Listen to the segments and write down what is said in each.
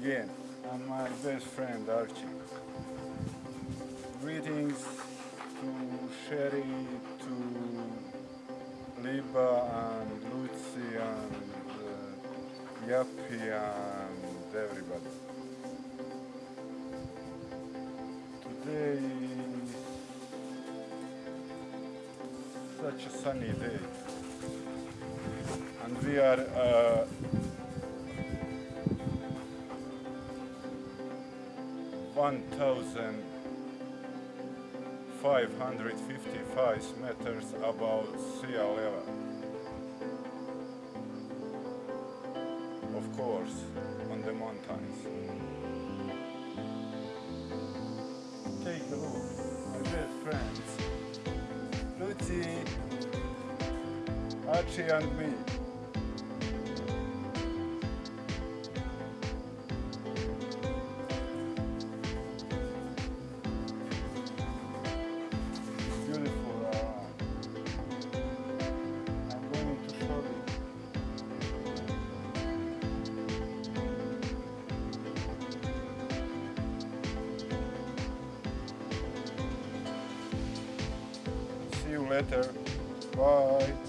again, and my best friend Archie. Greetings to Sherry, to Liba and Lucy and uh, and everybody. Today is such a sunny day and we are uh, one thousand five hundred fifty-five meters above sea level. Of course, on the mountains. Take a look, my best friends. Lucy, Archie and me. Later. Bye.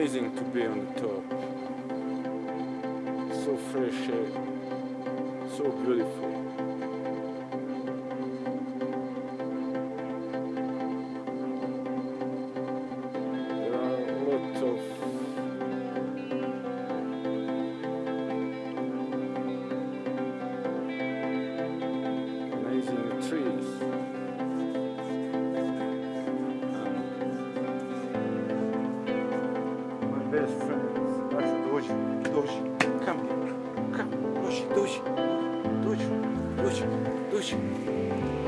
Amazing to be on the top. So fresh air, so beautiful. Best friend is Asha Doji. Doji, come here. Come, Doji, Doji. Doji, Doji, Doji.